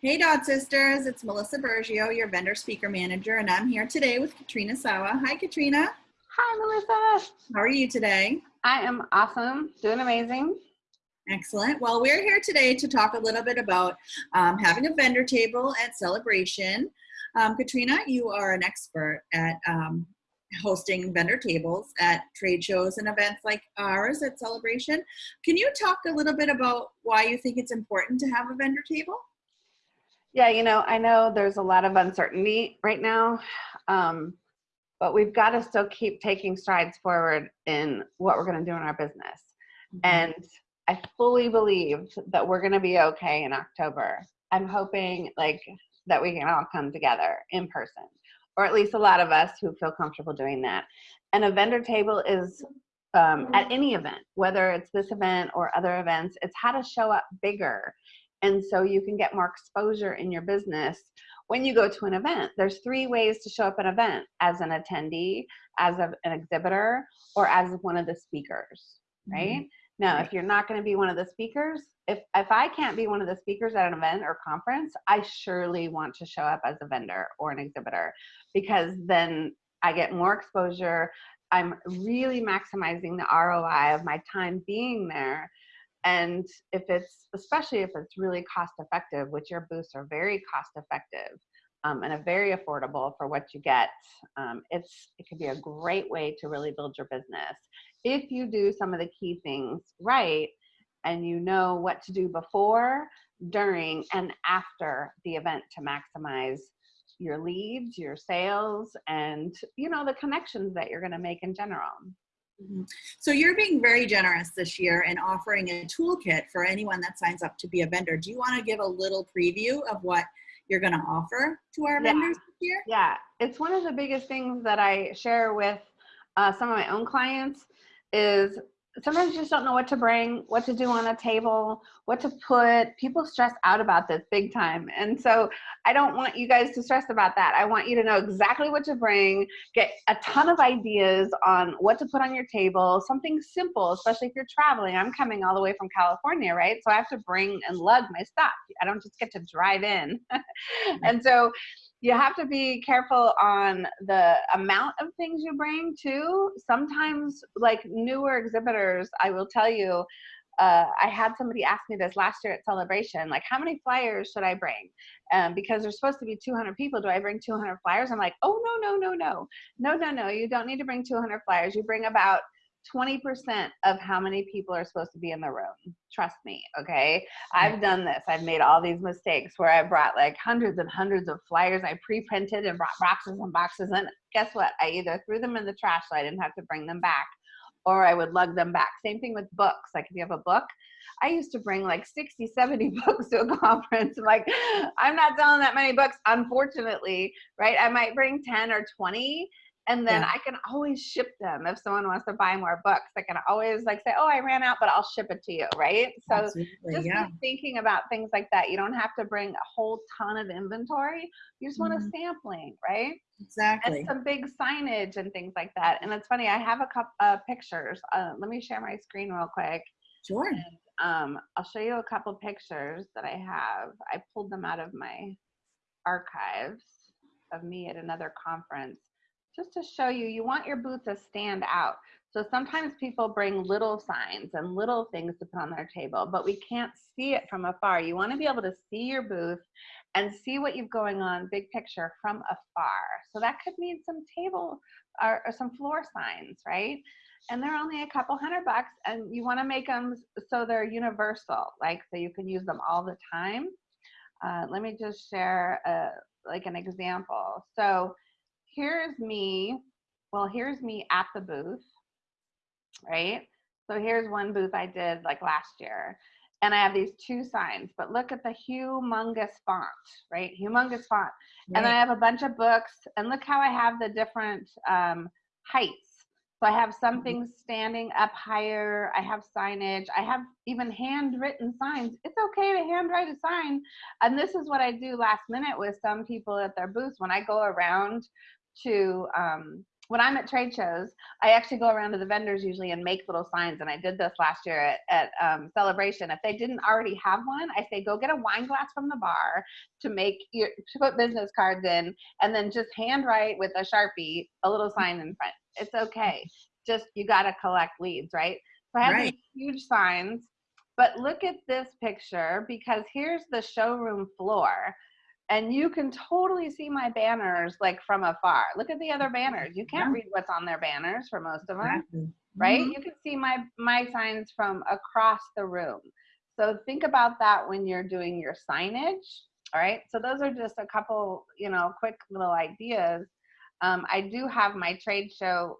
Hey Dot Sisters, it's Melissa Bergio, your vendor speaker manager, and I'm here today with Katrina Sawa. Hi Katrina. Hi Melissa. How are you today? I am awesome, doing amazing. Excellent. Well, we're here today to talk a little bit about um, having a vendor table at Celebration. Um, Katrina, you are an expert at um, hosting vendor tables at trade shows and events like ours at Celebration. Can you talk a little bit about why you think it's important to have a vendor table? Yeah, you know, I know there's a lot of uncertainty right now, um, but we've got to still keep taking strides forward in what we're going to do in our business. Mm-hmm. And I fully believe that we're going to be okay in October. I'm hoping like that we can all come together in person or at least a lot of us who feel comfortable doing that. And a vendor table is um, at any event, whether it's this event or other events, it's how to show up bigger. And so you can get more exposure in your business when you go to an event. There's three ways to show up at an event as an attendee, as a, an exhibitor, or as one of the speakers, right? Mm-hmm. Now, if you're not going to be one of the speakers, if if I can't be one of the speakers at an event or conference, I surely want to show up as a vendor or an exhibitor because then I get more exposure. I'm really maximizing the ROI of my time being there. And if it's, especially if it's really cost effective, which your booths are very cost effective um, and a very affordable for what you get, um, it's, it could be a great way to really build your business. If you do some of the key things right and you know what to do before, during, and after the event to maximize your leads, your sales, and you know the connections that you're going to make in general. Mm-hmm. So you're being very generous this year and offering a toolkit for anyone that signs up to be a vendor. Do you want to give a little preview of what you're going to offer to our yeah. vendors this year? Yeah, it's one of the biggest things that I share with uh, some of my own clients is sometimes you just don't know what to bring, what to do on a table, what to put. People stress out about this big time. And so I don't want you guys to stress about that. I want you to know exactly what to bring, get a ton of ideas on what to put on your table, something simple, especially if you're traveling. I'm coming all the way from California, right? So I have to bring and lug my stuff. I don't just get to drive in. and so you have to be careful on the amount of things you bring too. Sometimes, like newer exhibitors, I will tell you, uh, I had somebody ask me this last year at Celebration, like, how many flyers should I bring? Um, because there's supposed to be 200 people. Do I bring 200 flyers? I'm like, oh, no, no, no, no. No, no, no. You don't need to bring 200 flyers. You bring about 20% of how many people are supposed to be in the room. Trust me, okay? Hmm. I've done this. I've made all these mistakes where I brought like hundreds and hundreds of flyers I pre-printed and brought boxes and boxes and guess what? I either threw them in the trash so I didn't have to bring them back or I would lug them back. Same thing with books. Like if you have a book, I used to bring like 60, 70 books to a conference. Like I'm not selling that many books, unfortunately, right? I might bring 10 or 20 and then yeah. I can always ship them if someone wants to buy more books. I can always like say, "Oh, I ran out, but I'll ship it to you." Right? So Absolutely, just yeah. thinking about things like that. You don't have to bring a whole ton of inventory. You just mm-hmm. want a sampling, right? Exactly. And some big signage and things like that. And it's funny. I have a couple uh, pictures. Uh, let me share my screen real quick. Sure. And, um, I'll show you a couple pictures that I have. I pulled them out of my archives of me at another conference just to show you, you want your booth to stand out. So sometimes people bring little signs and little things to put on their table, but we can't see it from afar. You want to be able to see your booth and see what you've going on big picture from afar. So that could mean some table or, or some floor signs, right? And they're only a couple hundred bucks and you want to make them so they're universal, like so you can use them all the time. Uh, let me just share a, uh, like an example. So here's me. Well, here's me at the booth, right? So here's one booth I did like last year. And I have these two signs, but look at the humongous font, right? Humongous font. Right. And I have a bunch of books, and look how I have the different um, heights. So I have some mm-hmm. standing up higher. I have signage. I have even handwritten signs. It's okay to handwrite a sign. And this is what I do last minute with some people at their booths when I go around to um, when I'm at trade shows, I actually go around to the vendors usually and make little signs. And I did this last year at, at um, Celebration. If they didn't already have one, I say go get a wine glass from the bar to make your to put business cards in, and then just handwrite with a sharpie a little sign in front. It's okay. Just you got to collect leads, right? So I have Right. these huge signs. But look at this picture because here's the showroom floor and you can totally see my banners like from afar. Look at the other banners. You can't Yeah. read what's on their banners for most of them, Exactly. right? Mhm. You can see my my signs from across the room. So think about that when you're doing your signage. All right. So those are just a couple, you know, quick little ideas. Um, I do have my trade show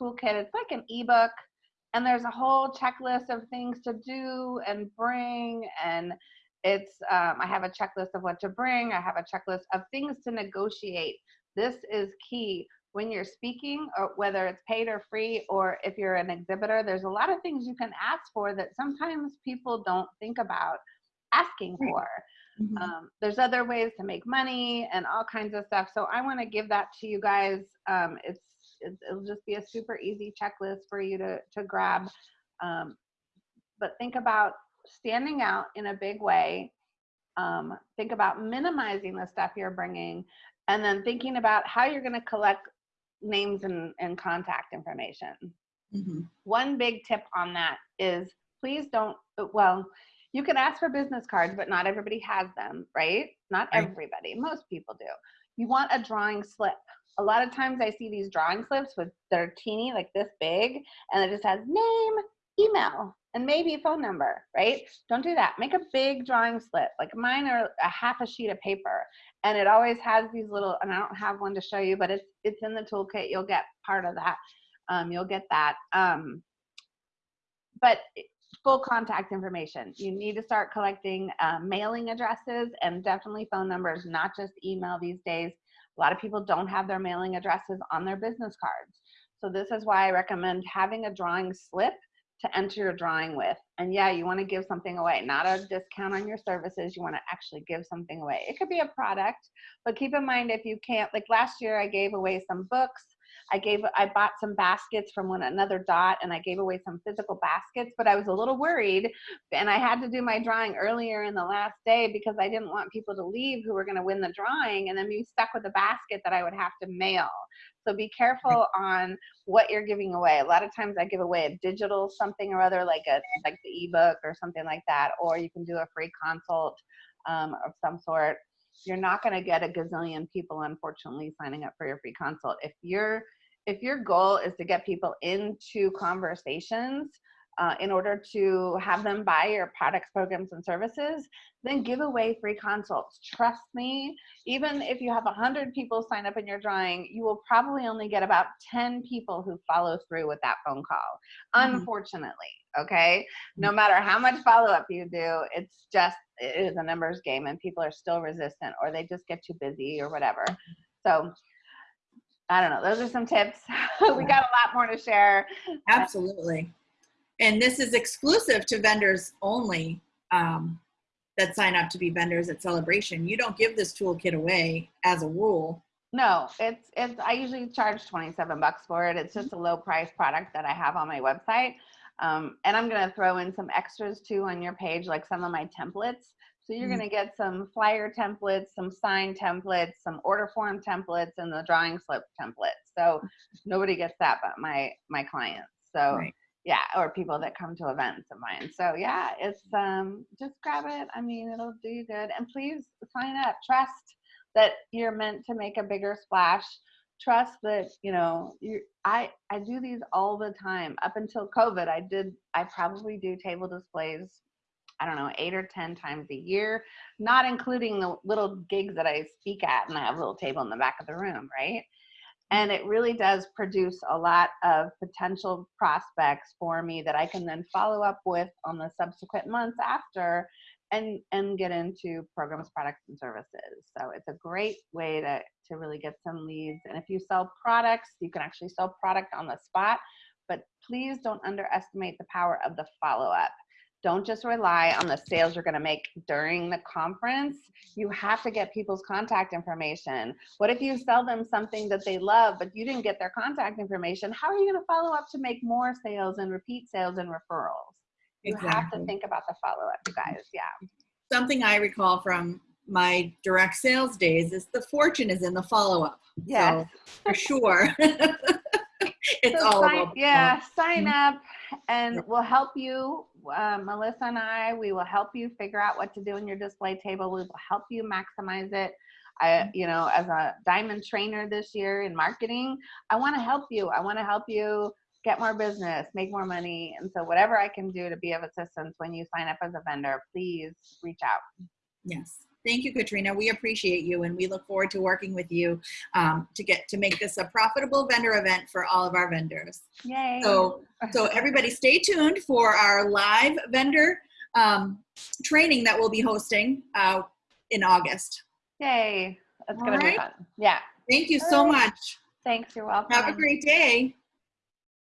toolkit. It's like an ebook, and there's a whole checklist of things to do and bring and it's um, i have a checklist of what to bring i have a checklist of things to negotiate. This is key. When you're speaking or whether it's paid or free or if you're an exhibitor there's a lot of things you can ask for that sometimes people don't think about asking for. Mhm. um, there's other ways to make money and all kinds of stuff. So i want to give that to you guys. Um, it's it, it'll just be a super easy checklist for you to to grab. Um, but think about standing out in a big way um, think about minimizing the stuff you're bringing and then thinking about how you're going to collect names and, and contact information. Mhm. one big tip on that is please don't well you can ask for business cards but not everybody has them right? Not Right. everybody most people do. You want a drawing slip. A lot of times i see these drawing slips with they're teeny like this big and it just has name email and maybe a phone number right don't do that make a big drawing slip like mine are a half a sheet of paper and it always has these little and i don't have one to show you but it's it's in the toolkit you'll get part of that um, you'll get that. Um, but full contact information. You need to start collecting uh, mailing addresses and definitely phone numbers, not just email these days. A lot of people don't have their mailing addresses on their business cards. So this is why I recommend having a drawing slip to enter your drawing with. And yeah, you want to give something away, not a discount on your services. You want to actually give something away. It could be a product, but keep in mind if you can't, like last year I gave away some books I gave I bought some baskets from one another dot and I gave away some physical baskets, but I was a little worried and I had to do my drawing earlier in the last day because I didn't want people to leave who were going to win the drawing and then be stuck with a basket that I would have to mail. So be careful on what you're giving away. A lot of times I give away a digital something or other like a like the ebook or something like that or you can do a free consult um, of some sort you're not going to get a gazillion people unfortunately signing up for your free consult. If your if your goal is to get people into conversations uh, in order to have them buy your products programs and services then give away free consults. Trust me even if you have 100 people sign up in your drawing you will probably only get about 10 people who follow through with that phone call Mhm. unfortunately okay? No matter how much follow-up you do it's just it is a numbers game and people are still resistant or they just get too busy or whatever. So i don't know those are some tips. We got a lot more to share. Absolutely. And this is exclusive to vendors only um, that sign up to be vendors at Celebration. You don't give this toolkit away as a rule. no it's it's i usually charge 27 bucks for it it's just a low price product that i have on my website um, and i'm going to throw in some extras too on your page like some of my templates so you're Mhm. going to get some flyer templates some sign templates some order form templates and the drawing slip templates so nobody gets that but my my clients so Right. Yeah or people that come to events of mine. So yeah it's um just grab it. I mean it'll do you good. And please sign up. Trust that you're meant to make a bigger splash. Trust that you know you i i do these all the time. Up until covid i did i probably do table displays i don't know eight or ten times a year not including the little gigs that i speak at and i have a little table in the back of the room right and it really does produce a lot of potential prospects for me that i can then follow up with on the subsequent months after and and get into programs products and services. So it's a great way to to really get some leads. And if you sell products you can actually sell product on the spot but please don't underestimate the power of the follow-up don't just rely on the sales you're going to make during the conference. You have to get people's contact information. What if you sell them something that they love, but you didn't get their contact information? How are you going to follow up to make more sales and repeat sales and referrals? You have to think about the follow up, you guys. Yeah. Something I recall from my direct sales days is the fortune is in the follow-up. Yes. For sure. it's So all sign- yeah, sign Mhm. up and we'll help you. Uh, Melissa and I, we will help you figure out what to do in your display table. We will help you maximize it. I, you know, as a diamond trainer this year in marketing, I want to help you. I want to help you get more business, make more money. And so, whatever I can do to be of assistance when you sign up as a vendor, please reach out. Yes. Thank you, Katrina. We appreciate you and we look forward to working with you um, to get to make this a profitable vendor event for all of our vendors. Yay. So, so everybody stay tuned for our live vendor um, training that we'll be hosting uh, in August. Yay. That's going to be fun. Yeah. Thank you so All right. much. Thanks. You're welcome. Have a great day.